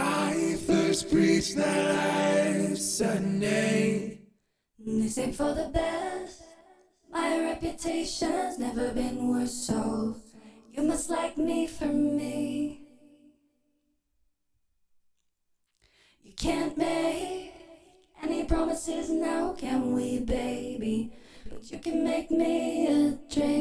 I first preached that last Sunday. This ain't for the best. My reputation's never been worse, so you must like me for me. You can't make any promises now, can we, baby? But you can make me a drink.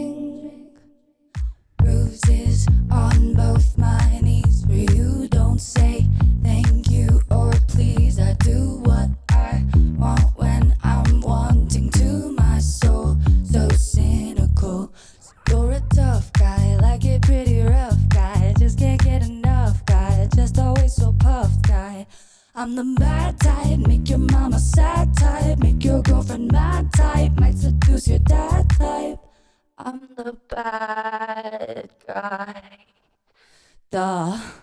I'm the bad type, make your mama sad type, make your girlfriend mad type, might seduce your dad type. I'm the bad guy. Duh.